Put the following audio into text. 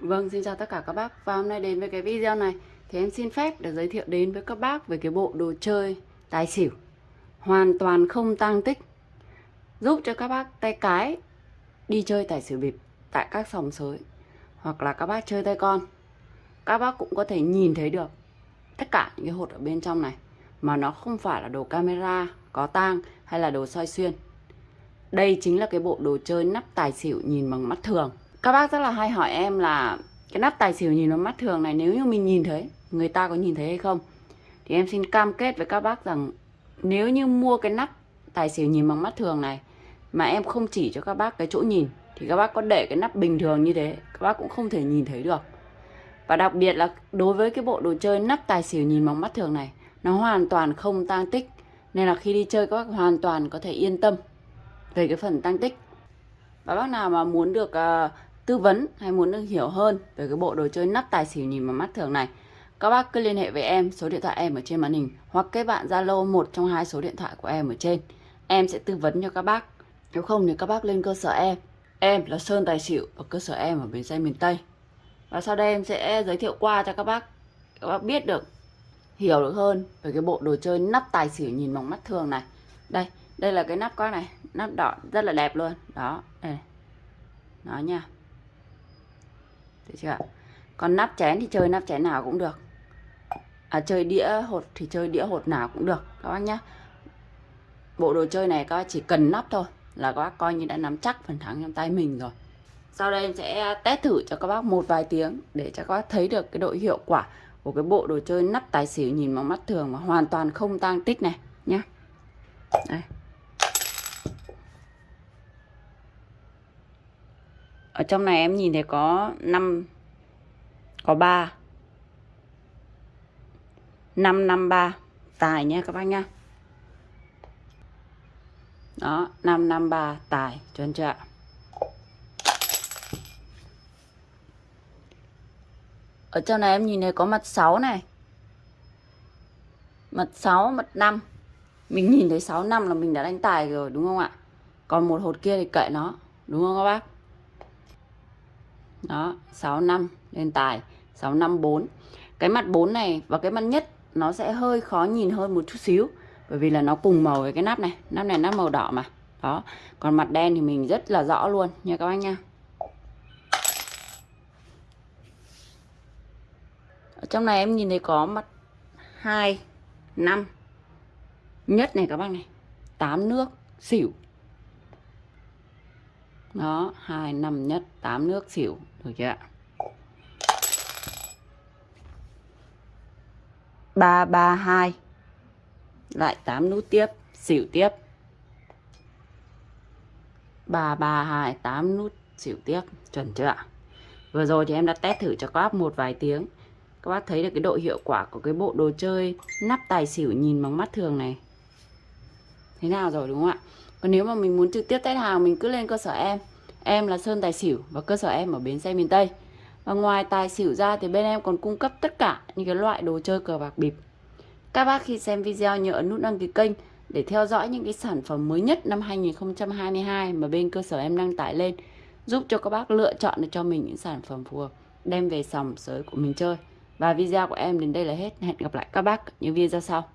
Vâng, xin chào tất cả các bác. Và hôm nay đến với cái video này Thì em xin phép được giới thiệu đến với các bác Về cái bộ đồ chơi tài xỉu Hoàn toàn không tăng tích Giúp cho các bác tay cái Đi chơi tài xỉu bịp Tại các sòng sới Hoặc là các bác chơi tay con. Các bác cũng có thể nhìn thấy được Tất cả những cái hột ở bên trong này Mà nó không phải là đồ camera Có tang hay là đồ soi xuyên. Đây chính là cái bộ đồ chơi nắp tài xỉu nhìn bằng mắt thường các bác rất là hay hỏi em là cái nắp tài xỉu nhìn nó mắt thường này nếu như mình nhìn thấy người ta có nhìn thấy hay không? Thì em xin cam kết với các bác rằng nếu như mua cái nắp tài xỉu nhìn bằng mắt thường này mà em không chỉ cho các bác cái chỗ nhìn thì các bác có để cái nắp bình thường như thế các bác cũng không thể nhìn thấy được. Và đặc biệt là đối với cái bộ đồ chơi nắp tài xỉu nhìn bằng mắt thường này nó hoàn toàn không tăng tích. Nên là khi đi chơi các bác hoàn toàn có thể yên tâm về cái phần tăng tích. Và bác nào mà muốn được uh, tư vấn hay muốn được hiểu hơn về cái bộ đồ chơi nắp tài xỉu nhìn bằng mắt thường này, các bác cứ liên hệ với em, số điện thoại em ở trên màn hình, hoặc kết bạn Zalo một trong hai số điện thoại của em ở trên. Em sẽ tư vấn cho các bác. Nếu không thì các bác lên cơ sở em. Em là Sơn Tài Xỉu ở cơ sở em ở bến xe miền Tây. Và sau đây em sẽ giới thiệu qua cho các bác. Các bác biết được, hiểu được hơn về cái bộ đồ chơi nắp tài xỉu nhìn bằng mắt thường này. Đây đây là cái nắp các này. Nắp đỏ rất là đẹp luôn. Đó, đây đó nha được chưa còn nắp chén thì chơi nắp chén nào cũng được. À, chơi đĩa hột thì chơi đĩa hột nào cũng được các bác nhé bộ đồ chơi này các bác chỉ cần nắp thôi là các bác coi như đã nắm chắc phần thắng trong tay mình rồi. Sau đây em sẽ test thử cho các bác một vài tiếng để cho các bác thấy được cái độ hiệu quả của cái bộ đồ chơi nắp tài xỉu nhìn bằng mắt thường mà hoàn toàn không tang tích này nhé đây. Ở trong này em nhìn thấy có 5 có 3 553 tài nha các bác nha đó 553 tài. Chuẩn chưa ạ? Ở trong này em nhìn thấy có mặt 6 này. Mặt 6 mặt 5 mình nhìn thấy 6 năm là mình đã đánh tài rồi, đúng không ạ? Còn một hột kia thì kệ nó, đúng không các bác? Đó 65 lên tài 654 cái mặt 4 này và cái mặt nhất nó sẽ hơi khó nhìn hơn một chút xíu, bởi vì là nó cùng màu với cái nắp này. Nắp này nắp màu đỏ mà. Đó, còn mặt đen thì mình rất là rõ luôn, nha các anh nha. Ở trong này em nhìn thấy có mặt 2 5 nhất này các bác này. 8 nước, xỉu đó, hai năm nhất 8 nước xỉu. Được chưa ạ? Ba ba, hai. Lại 8 nút tiếp, xỉu tiếp. Ba ba, hai 8 nút, xỉu tiếp. Chuẩn chưa ạ? Vừa rồi thì em đã test thử cho các bác một vài tiếng. Các bác thấy được cái độ hiệu quả của cái bộ đồ chơi nắp tài xỉu nhìn bằng mắt thường này. Thế nào rồi, đúng không ạ? Còn nếu mà mình muốn trực tiếp test hàng, mình cứ lên cơ sở em. Em là Sơn Tài Xỉu và cơ sở em ở bến xe miền Tây. Và ngoài tài xỉu ra thì bên em còn cung cấp tất cả những cái loại đồ chơi cờ bạc bịp. Các bác khi xem video nhớ ấn nút đăng ký kênh để theo dõi những cái sản phẩm mới nhất năm 2022 mà bên cơ sở em đăng tải lên, giúp cho các bác lựa chọn được cho mình những sản phẩm phù hợp, đem về sòng sới của mình chơi. Và video của em đến đây là hết. Hẹn gặp lại các bác những video sau.